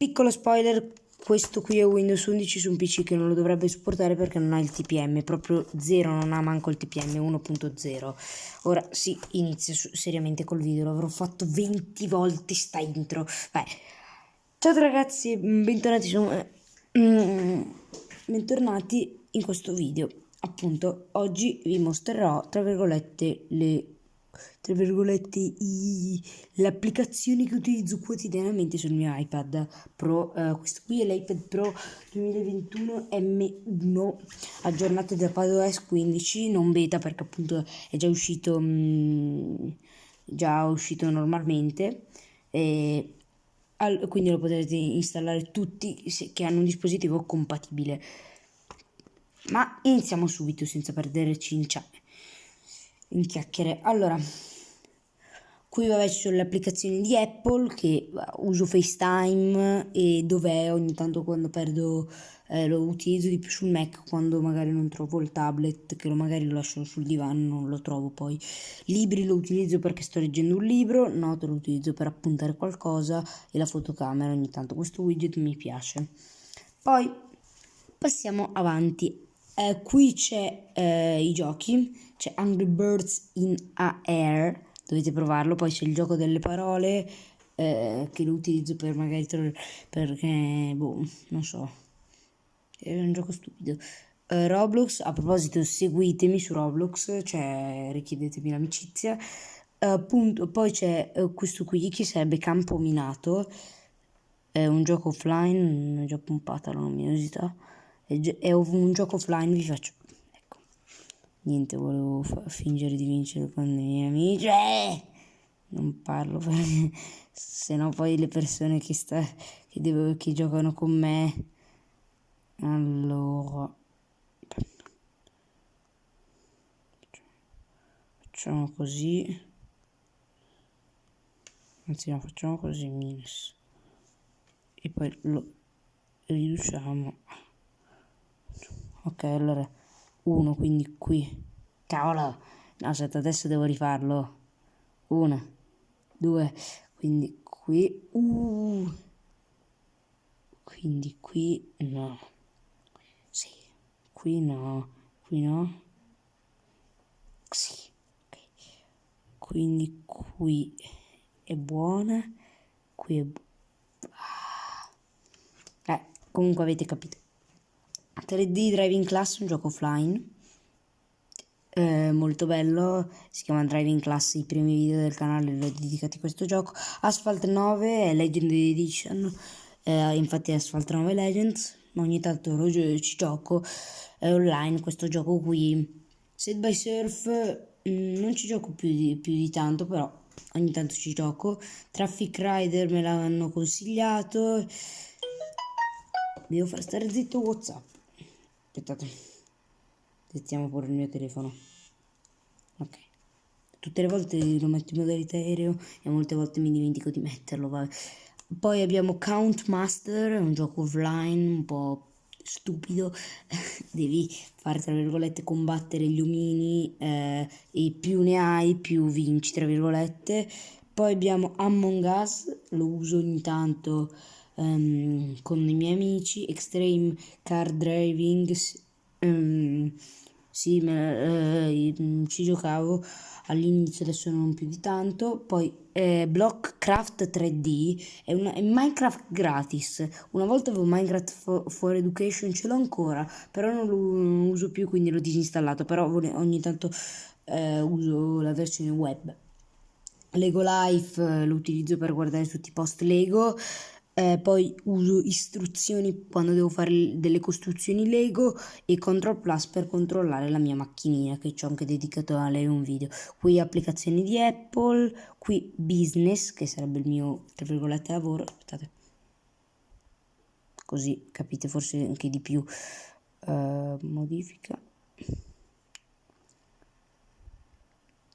piccolo spoiler, questo qui è Windows 11 su un PC che non lo dovrebbe supportare perché non ha il TPM, proprio 0, non ha manco il TPM 1.0. Ora sì, inizio seriamente col video, l'avrò fatto 20 volte sta intro. Vai. Ciao ragazzi, bentornati su... Mm, bentornati in questo video. Appunto, oggi vi mostrerò, tra virgolette, le tra virgolette, i, le applicazioni che utilizzo quotidianamente sul mio iPad Pro. Uh, questo qui è l'iPad Pro 2021 M1 aggiornato da iPadOS 15, non beta perché appunto è già uscito, mh, mm, già uscito normalmente. E al, quindi lo potete installare tutti che hanno un dispositivo compatibile. Ma iniziamo subito senza perdere cinciame in chiacchiere. Allora, qui vabbè ci sono le applicazioni di Apple che uso FaceTime e dove ogni tanto quando perdo eh, lo utilizzo di più sul Mac quando magari non trovo il tablet che lo magari lo lascio sul divano non lo trovo poi. Libri lo utilizzo perché sto leggendo un libro note lo utilizzo per appuntare qualcosa e la fotocamera ogni tanto. Questo widget mi piace. Poi passiamo avanti eh, qui c'è eh, i giochi, c'è Angry Birds in Air, dovete provarlo, poi c'è il gioco delle parole eh, che lo utilizzo per magari perché, boh, non so, è un gioco stupido. Uh, Roblox, a proposito, seguitemi su Roblox, cioè richiedetemi l'amicizia. Uh, poi c'è questo qui che sarebbe Campo Minato, è un gioco offline, già pompata la luminosità è un gioco offline vi faccio. Ecco. Niente volevo fingere di vincere con i miei amici eh! non parlo se no poi le persone che, sta, che, devo, che giocano con me. Allora. Facciamo così. Anzi no facciamo così minus. E poi lo riduciamo ok allora 1 quindi qui cavolo no aspetta adesso devo rifarlo 1 2 quindi qui uh. quindi qui no sì qui no qui no sì okay. quindi qui è buona qui è bu ah. eh, comunque avete capito 3D Driving Class, un gioco offline. Eh, molto bello, si chiama Driving Class, i primi video del canale li ho dedicati a questo gioco. Asphalt 9 è Legend Edition, eh, infatti Asphalt 9 Legends, ogni tanto lo ci gioco, è online questo gioco qui. Set by Surf mm, non ci gioco più di, più di tanto, però ogni tanto ci gioco. Traffic Rider me l'hanno consigliato. Devo far stare zitto Whatsapp. Aspettate. Settiamo pure il mio telefono. Ok. Tutte le volte lo metto in modalità aereo e molte volte mi dimentico di metterlo. Vabbè. Poi abbiamo Count Master, un gioco offline un po' stupido. Devi fare, tra virgolette, combattere gli omini eh, e più ne hai più vinci, tra virgolette. Poi abbiamo Among Us, lo uso ogni tanto um, con i miei amici, Extreme Car Driving, um, sì, me, uh, ci giocavo. All'inizio, adesso non più di tanto, poi eh, Blockcraft 3D è, una, è Minecraft gratis, una volta avevo Minecraft for, for Education, ce l'ho ancora, però non lo non uso più, quindi l'ho disinstallato, però ogni tanto eh, uso la versione web. Lego Life eh, lo utilizzo per guardare tutti i post Lego, eh, poi uso istruzioni quando devo fare delle costruzioni Lego e Control Plus per controllare la mia macchinina che ci ho anche dedicato a lei un video. Qui applicazioni di Apple, qui business che sarebbe il mio tra virgolette lavoro, aspettate. Così capite forse anche di più. Uh, modifica.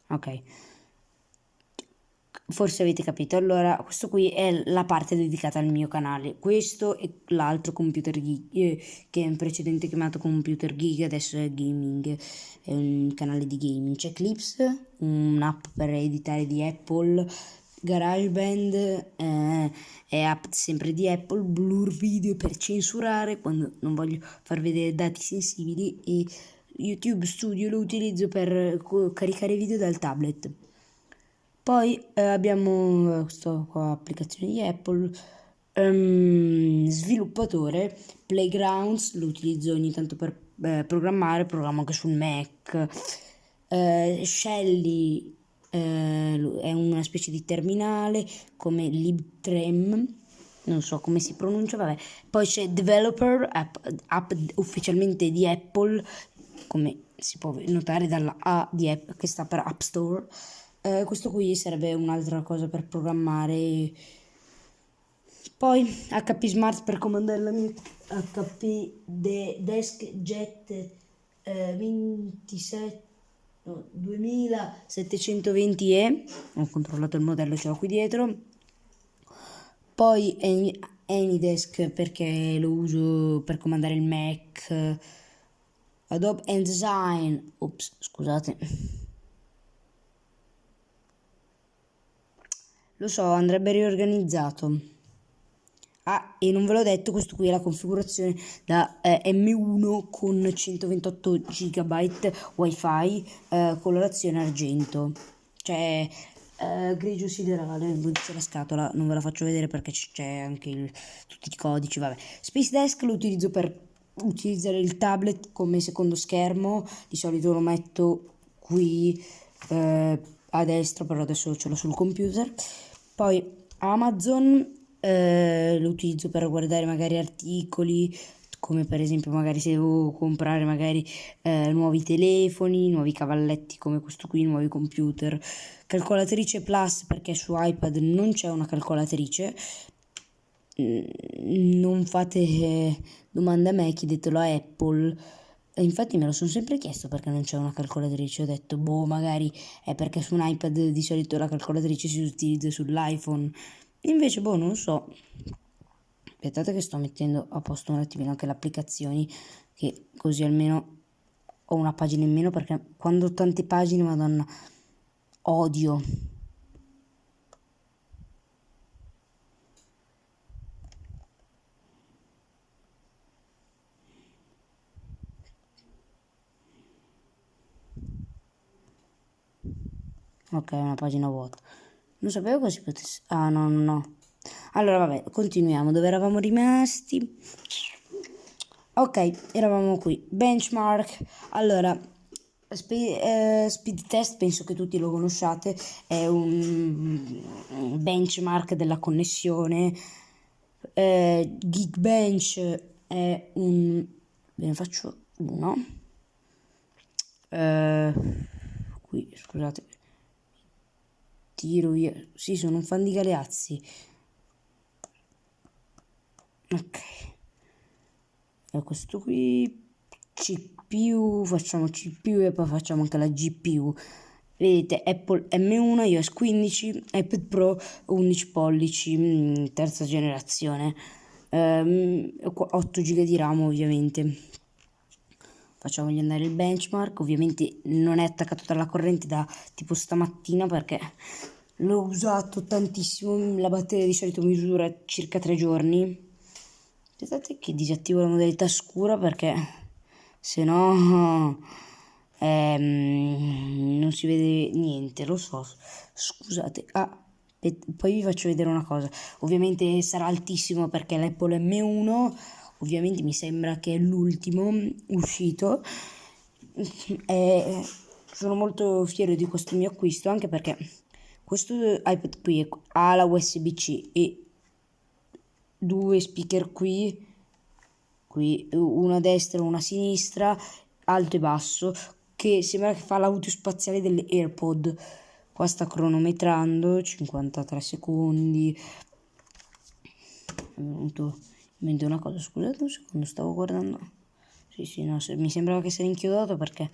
Ok forse avete capito. Allora questo qui è la parte dedicata al mio canale. Questo è l'altro computer geek eh, che in precedente chiamato computer geek adesso è gaming è un canale di gaming. C'è Clips un'app per editare di Apple GarageBand eh, è app sempre di Apple, Blur Video per censurare quando non voglio far vedere dati sensibili e YouTube Studio lo utilizzo per caricare video dal tablet. Poi eh, abbiamo questa qua applicazione di Apple, um, sviluppatore, Playgrounds, lo utilizzo ogni tanto per eh, programmare, programmo anche sul Mac. Uh, Shelly uh, è una specie di terminale come libtrem non so come si pronuncia vabbè poi c'è developer app, app ufficialmente di Apple come si può notare dalla A di App che sta per App Store uh, questo qui sarebbe un'altra cosa per programmare. Poi HP Smart per comandare la mia HP de Desk Jet eh, 27 no, 2720E ho controllato il modello ce l'ho qui dietro. Poi Anydesk perché lo uso per comandare il Mac. Adobe InDesign ops scusate lo so andrebbe riorganizzato Ah, e non ve l'ho detto, questo qui è la configurazione da eh, M1 con 128 GB wifi, eh, colorazione argento, cioè eh, grigio siderale, non c'è la scatola, non ve la faccio vedere perché c'è anche il, tutti i codici, vabbè. Space Desk lo utilizzo per utilizzare il tablet come secondo schermo, di solito lo metto qui eh, a destra, però adesso ce l'ho sul computer. Poi Amazon eh, lo utilizzo per guardare magari articoli come per esempio magari se devo comprare magari eh, nuovi telefoni, nuovi cavalletti come questo qui, nuovi computer, calcolatrice plus perché su iPad non c'è una calcolatrice, mm, non fate eh, domande a me, chiedetelo a Apple. Infatti me lo sono sempre chiesto perché non c'è una calcolatrice, ho detto boh magari è perché su un iPad di solito la calcolatrice si utilizza sull'iPhone, Invece, boh, non so. Aspettate che sto mettendo a posto un attimino anche le applicazioni, che così almeno ho una pagina in meno, perché quando ho tante pagine, madonna, odio. Ok, una pagina vuota. Non sapevo che si potesse... Ah, no, no, no. Allora, vabbè, continuiamo. Dove eravamo rimasti? Ok, eravamo qui. Benchmark. Allora, speed, eh, speed test, penso che tutti lo conosciate, è un benchmark della connessione. Eh, Geekbench è un... Ve ne faccio uno. Eh, qui, scusate tiro via. Sì, sono un fan di Galeazzi. Ok. E questo qui CPU, facciamo CPU e poi facciamo anche la GPU. Vedete Apple M1 iOS 15, iPad Pro 11 pollici, mm, terza generazione, um, 8 GB di RAM ovviamente. Facciamogli andare il benchmark, ovviamente non è attaccato dalla corrente da tipo stamattina perché l'ho usato tantissimo, la batteria di solito misura circa 3 giorni. Aspettate che disattivo la modalità scura perché se no ehm, non si vede niente, lo so. Scusate. Ah, poi vi faccio vedere una cosa. Ovviamente sarà altissimo perché l'Apple M1, ovviamente mi sembra che è l'ultimo uscito. E sono molto fiero di questo mio acquisto anche perché questo iPad qui ha la USB-C e due speaker qui, qui una a destra e una a sinistra, alto e basso, che sembra che fa l'audio spaziale delle AirPod. Qua sta cronometrando, 53 secondi. È venuto in mente una cosa, scusate un secondo, stavo guardando. Sì, sì, no, mi sembrava che si era inchiodato perché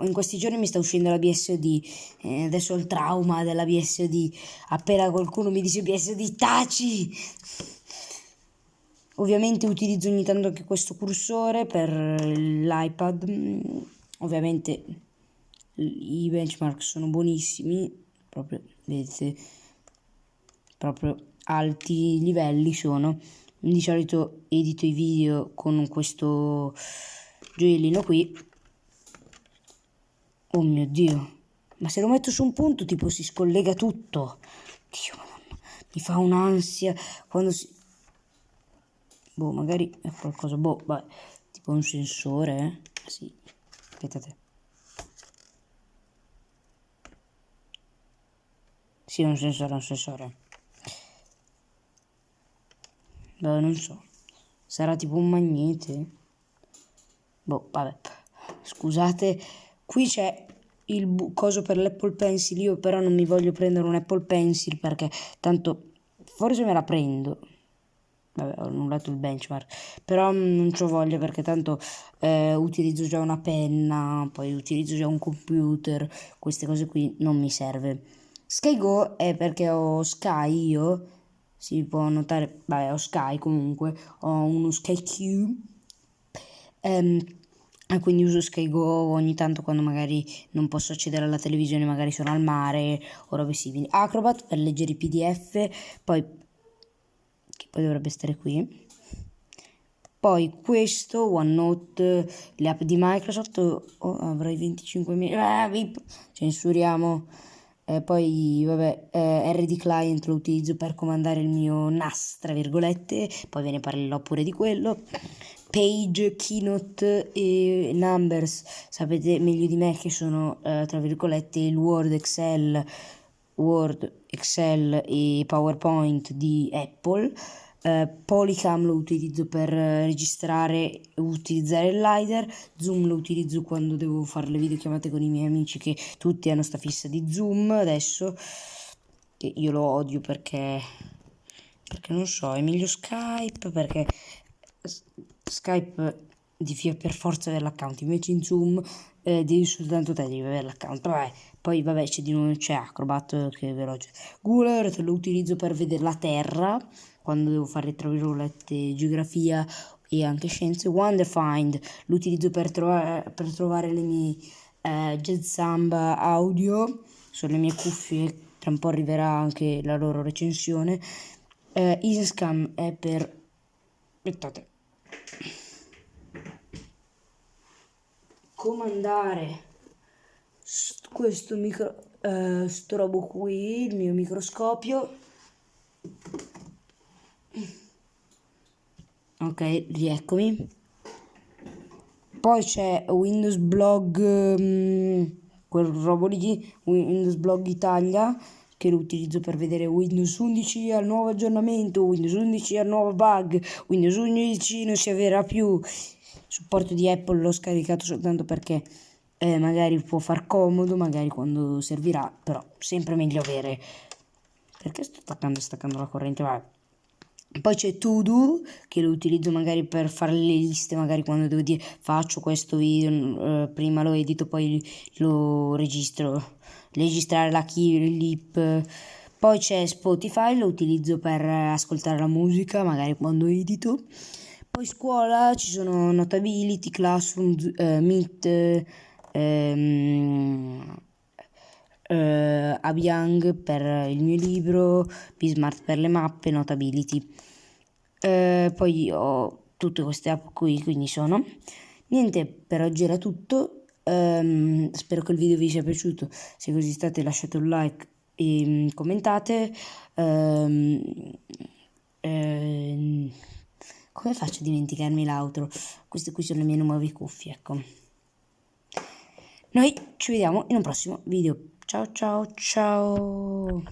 in questi giorni mi sta uscendo la BSOD, eh, adesso ho il trauma della BSOD, appena qualcuno mi dice BSOD taci! Ovviamente utilizzo ogni tanto anche questo cursore per l'iPad, ovviamente i benchmark sono buonissimi, proprio vedete proprio alti livelli sono. Di solito edito i video con questo gioiellino qui. Oh mio Dio. Ma se lo metto su un punto tipo si scollega tutto. Dio madonna. Mi fa un'ansia quando si... Boh, magari è qualcosa... Boh, vai. Tipo un sensore, eh? Sì. Aspettate. Sì, un sensore, un sensore. Boh, non so. Sarà tipo un magnete? Boh, vabbè. Scusate, qui c'è il coso per l'Apple Pencil. Io però non mi voglio prendere un Apple Pencil perché tanto forse me la prendo. Vabbè, ho annullato il benchmark. Però non ci voglia perché tanto eh, utilizzo già una penna, poi utilizzo già un computer. Queste cose qui non mi serve. SkyGo è perché ho Sky io, si può notare, vabbè ho Sky comunque, ho uno SkyQ ehm, quindi uso SkyGo ogni tanto quando magari non posso accedere alla televisione, magari sono al mare o robe simili. Acrobat per leggere i pdf, poi, che poi dovrebbe stare qui. Poi questo, OneNote, le app di Microsoft, oh, avrei 25.000, ah, censuriamo eh, poi, vabbè, eh, RD Client lo utilizzo per comandare il mio NAS, tra virgolette, poi ve ne parlerò pure di quello. Page, Keynote e Numbers, sapete meglio di me che sono, eh, tra virgolette, il Word, Excel, Word, Excel e PowerPoint di Apple. Uh, Polycam lo utilizzo per registrare e utilizzare il LiDAR, Zoom lo utilizzo quando devo fare le videochiamate con i miei amici che tutti hanno sta fissa di Zoom adesso, che io lo odio perché, perché non so, è meglio Skype perché Skype devi per forza avere l'account, invece in Zoom eh, devi soltanto te devi avere l'account, vabbè, poi vabbè c'è di nuovo c'è Acrobat che è veloce, Google Earth lo utilizzo per vedere la Terra, quando devo fare tra virgolette geografia e anche scienze. Wonderfind lo utilizzo per, trovare, per trovare le mie eh, jazz samba audio, sono le mie cuffie, tra un po' arriverà anche la loro recensione. Eh, Easyscam è per... aspettate. Comandare questo micro eh, sto qui il mio microscopio. Ok rieccomi. Poi c'è Windows Blog um, quel robo lì Windows Blog Italia che lo utilizzo per vedere Windows 11 al nuovo aggiornamento Windows 11 al nuovo bug Windows 11 non si avverrà più. Supporto di Apple l'ho scaricato soltanto perché eh, magari può far comodo magari quando servirà però sempre meglio avere. Perché sto attaccando e staccando la corrente? Vabbè poi c'è To che lo utilizzo magari per fare le liste, magari quando devo dire faccio questo video, eh, prima lo edito, poi lo registro, registrare la clip. Poi c'è Spotify, lo utilizzo per ascoltare la musica, magari quando edito. Poi scuola ci sono Notability, Classroom, eh, Meet, ehm, eh, Abiang per il mio libro, Bismart per le mappe, Notability. Eh, poi ho tutte queste app qui, quindi sono. Niente, per oggi era tutto. Um, spero che il video vi sia piaciuto. Se così state lasciate un like e um, commentate. Um, come faccio a dimenticarmi l'altro? Queste qui sono le mie nuove cuffie, ecco. Noi ci vediamo in un prossimo video. Ciao ciao ciao.